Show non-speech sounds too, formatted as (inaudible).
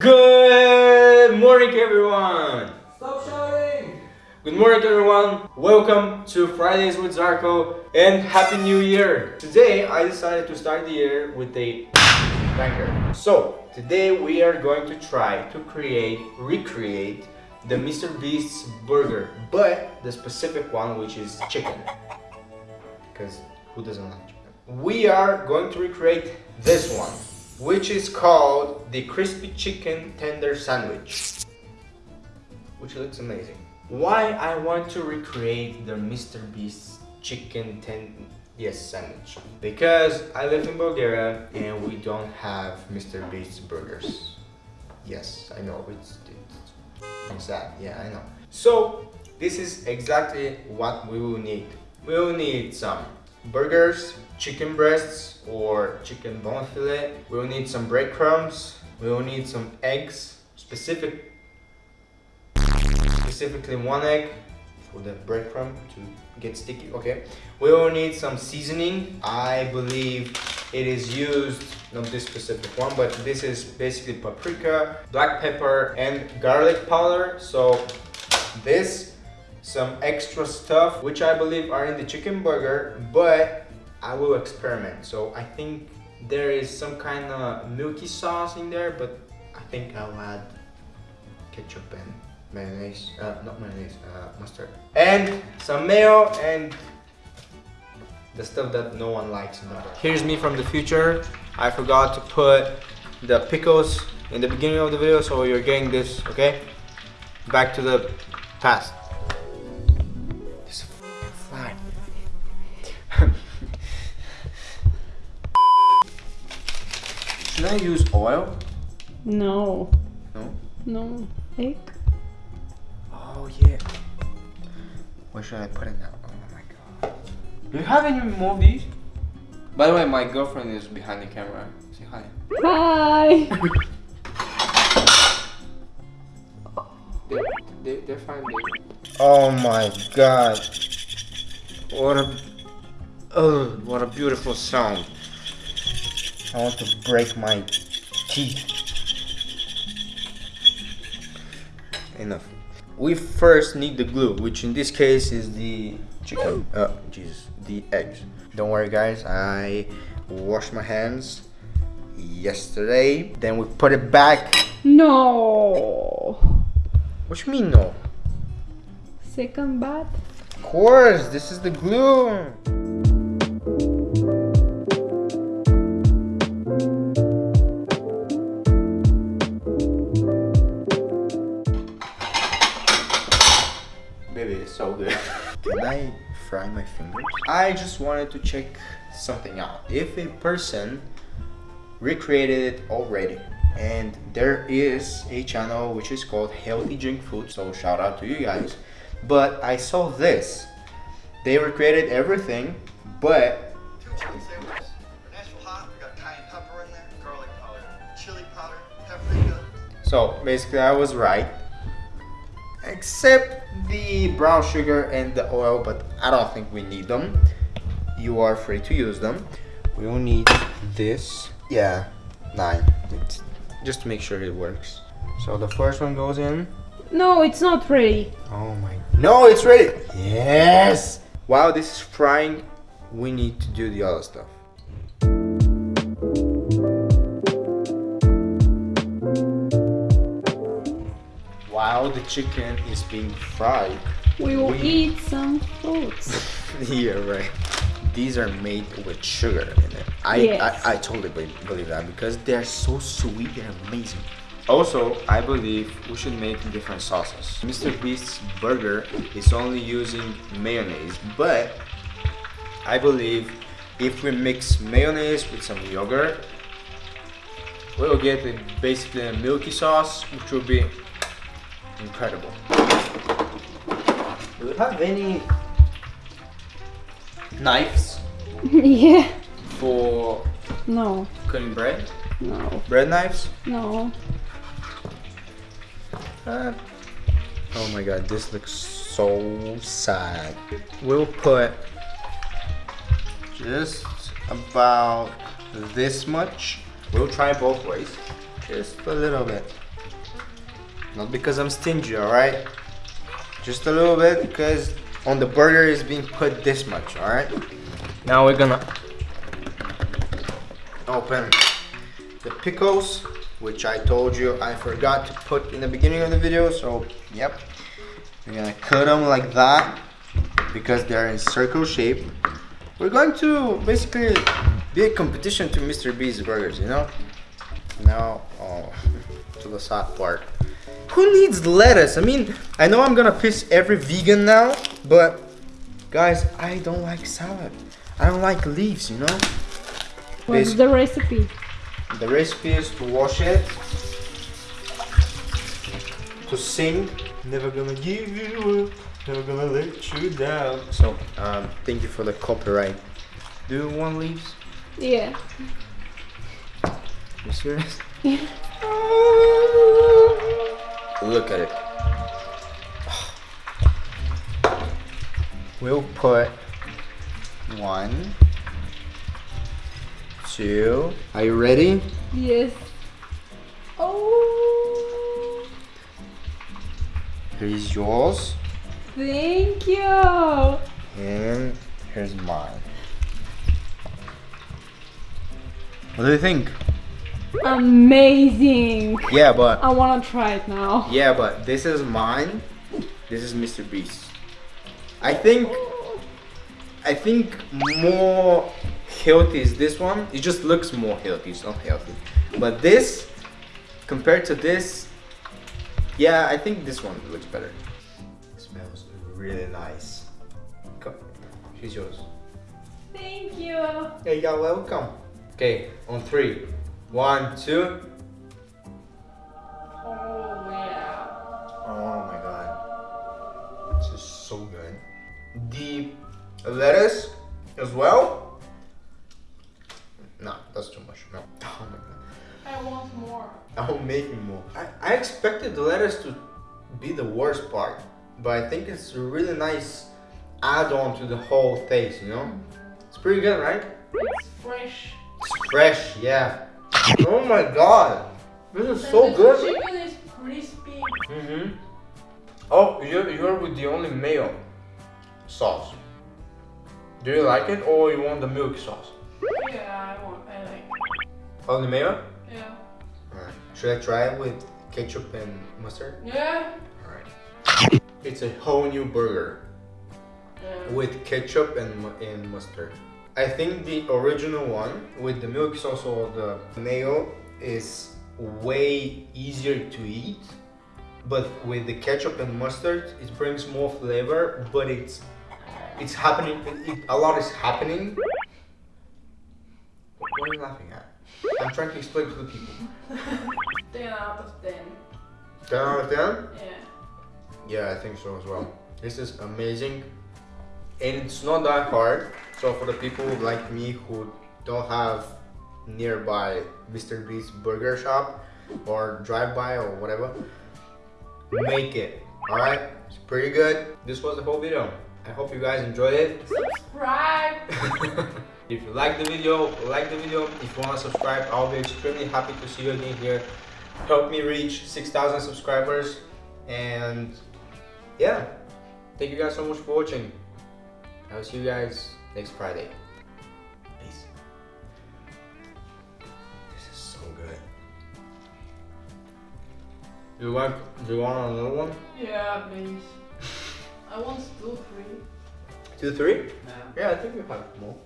Good morning everyone! Stop shouting! Good morning everyone! Welcome to Fridays with Zarko and Happy New Year! Today I decided to start the year with a banger. So today we are going to try to create, recreate the Mr. Beast's burger but the specific one which is chicken. Because who doesn't like chicken? We are going to recreate this one which is called the crispy chicken tender sandwich which looks amazing why I want to recreate the Mr. Beast chicken ten yes sandwich because I live in Bulgaria and we don't have Mr. Beast burgers yes I know it's, it's sad yeah I know so this is exactly what we will need we will need some burgers, chicken breasts or chicken bone fillet. We'll need some breadcrumbs. We'll need some eggs, specific, specifically one egg for the breadcrumb to get sticky, okay? We will need some seasoning. I believe it is used, not this specific one, but this is basically paprika, black pepper, and garlic powder. So this some extra stuff which I believe are in the chicken burger but I will experiment. So I think there is some kind of milky sauce in there but I think I'll add ketchup and mayonnaise uh, not mayonnaise uh, mustard. And some mayo and the stuff that no one likes. Here's me from the future. I forgot to put the pickles in the beginning of the video so you're getting this okay? Back to the past Should I use oil? No. No? No. Egg? Oh yeah. Where should I put it now? Oh my god. Do you have any more of these? By the way, my girlfriend is behind the camera. Say hi. Hi! (laughs) (laughs) they, they, they're fine, baby. Oh my god. What a... Oh, what a beautiful sound. I want to break my teeth. Enough. We first need the glue, which in this case is the chicken. Oh, Jesus, the eggs. Don't worry, guys. I washed my hands yesterday. Then we put it back. No. What you mean, no? Second bath? Of course, this is the glue. I just wanted to check something out. If a person recreated it already and there is a channel which is called Healthy Junk Food, so shout out to you guys. But I saw this. They recreated everything, but So basically I was right except the brown sugar and the oil but I don't think we need them. You are free to use them. We will need this. Yeah nine. It's just to make sure it works. So the first one goes in. No it's not ready. Oh my no it's ready. Yes. While this is frying we need to do the other stuff. While the chicken is being fried, we will we... eat some fruits. (laughs) yeah, right. These are made with sugar in it. I, yes. I, I totally believe that because they're so sweet, they're amazing. Also, I believe we should make different sauces. Mr. Beast's burger is only using mayonnaise, but I believe if we mix mayonnaise with some yogurt, we'll get basically a milky sauce, which will be incredible. Do you have any knives? (laughs) yeah. For no cutting bread? No. Bread knives? No. Uh, oh my god, this looks so sad. We'll put just about this much. We'll try both ways. Just a little bit. Not because I'm stingy, alright? Just a little bit because on the burger is being put this much, alright? Now we're gonna open the pickles, which I told you I forgot to put in the beginning of the video, so yep. We're gonna cut them like that because they're in circle shape. We're going to basically be a competition to Mr. B's burgers, you know? Now, oh, (laughs) to the sad part. Who needs lettuce? I mean, I know I'm gonna piss every vegan now, but guys, I don't like salad. I don't like leaves, you know? What's the recipe? the recipe is to wash it, to sing, never gonna give you up, never gonna let you down. So, um, thank you for the copyright. Do you want leaves? Yeah. You serious? (laughs) Yeah. Look at it. We'll put one, two. Are you ready? Yes. Oh, Here's yours, thank you. and here's mine. What do you think? Amazing. Yeah, but I wanna try it now. yeah, but this is mine. This is Mr. Beast. I think I think more healthy is this one. It just looks more healthy. It's not healthy. But this, compared to this, yeah, I think this one looks better. It smells really nice. Come, she's yours. Thank you. Yeah, you're welcome. Okay, on three. One, two. Oh yeah. Oh my god. This is so good. The lettuce as well. No, that's too much. No. (laughs) Oh my god. I want more. I'll make me more. I, I expected the lettuce to be the worst part, but I think it's a really nice add-on to the whole taste, you know? It's pretty good, right? It's fresh. It's fresh, yeah. Oh my god. This is so good. chicken is crispy. Mm-hmm. Oh, you're, you're with the only mayo sauce. Do you like it or you want the milk sauce? Yeah, I want. I like. Only mayo? Yeah. Alright. Should I try it with ketchup and mustard? Yeah. Alright. It's a whole new burger yeah. with ketchup and, and mustard. I think the original one with the milk sauce or the mayo is way easier to eat. But with the ketchup and mustard, it brings more flavor, but it's it's happening. It, a lot is happening. What are you laughing at? I'm trying to explain to the people. (laughs) 10 out of 10. 10 out of 10? Yeah. Yeah, I think so as well. This is amazing. And it's not that hard. So for the people like me who don't have nearby Mr. Beast burger shop or drive by or whatever, make it. Alright? It's pretty good. This was the whole video. I hope you guys enjoyed it. Subscribe. (laughs) (laughs) if you like the video, like the video. If you want to subscribe, I'll be extremely happy to see you again here. Help me reach 6,000 subscribers. And yeah, thank you guys so much for watching. I'll see you guys next Friday. Peace. This is so good. Do you want? Do you want another one? Yeah, please. (laughs) I want two, three. Two, three? Yeah. Yeah, I think we have more.